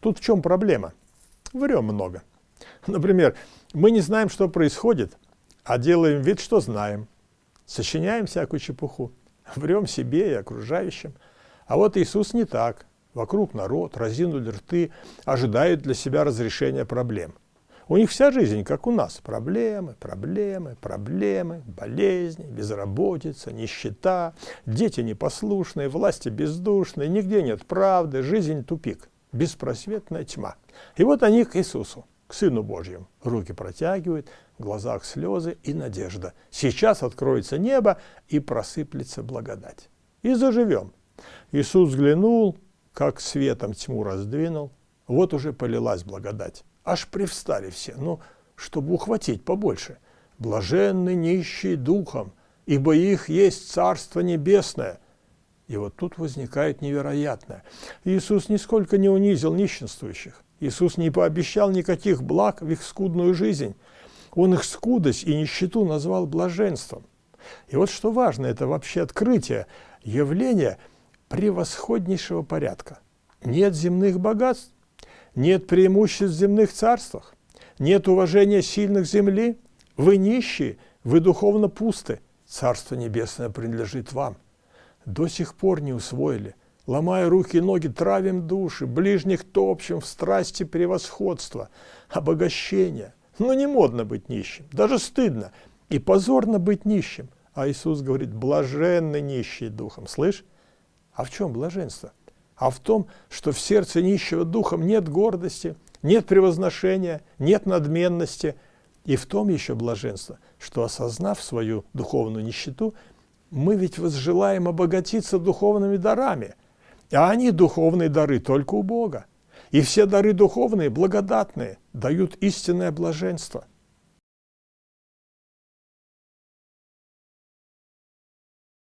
Тут в чем проблема? Врем много. Например, мы не знаем, что происходит, а делаем вид, что знаем. Сочиняем всякую чепуху, врем себе и окружающим. А вот Иисус не так. Вокруг народ, разинули рты, ожидают для себя разрешения проблем. У них вся жизнь, как у нас. Проблемы, проблемы, проблемы, болезни, безработица, нищета, дети непослушные, власти бездушные, нигде нет правды, жизнь тупик, беспросветная тьма. И вот они к Иисусу, к Сыну Божьему, руки протягивают, в глазах слезы и надежда. Сейчас откроется небо и просыплется благодать. И заживем. Иисус взглянул, как светом тьму раздвинул, вот уже полилась благодать. Аж привстали все, ну, чтобы ухватить побольше. Блаженны нищие духом, ибо их есть Царство Небесное. И вот тут возникает невероятное. Иисус нисколько не унизил нищенствующих. Иисус не пообещал никаких благ в их скудную жизнь. Он их скудость и нищету назвал блаженством. И вот что важно, это вообще открытие, явление превосходнейшего порядка. Нет земных богатств, нет преимуществ в земных царствах, нет уважения сильных земли, вы нищие, вы духовно пусты, Царство Небесное принадлежит вам. До сих пор не усвоили, ломая руки и ноги, травим души, ближних топчем в страсти превосходства, обогащения. Но не модно быть нищим, даже стыдно, и позорно быть нищим. А Иисус говорит, блаженны нищие духом. Слышь? А в чем блаженство? а в том, что в сердце нищего духом нет гордости, нет превозношения, нет надменности. И в том еще блаженство, что осознав свою духовную нищету, мы ведь возжелаем обогатиться духовными дарами, а они, духовные дары, только у Бога. И все дары духовные, благодатные, дают истинное блаженство.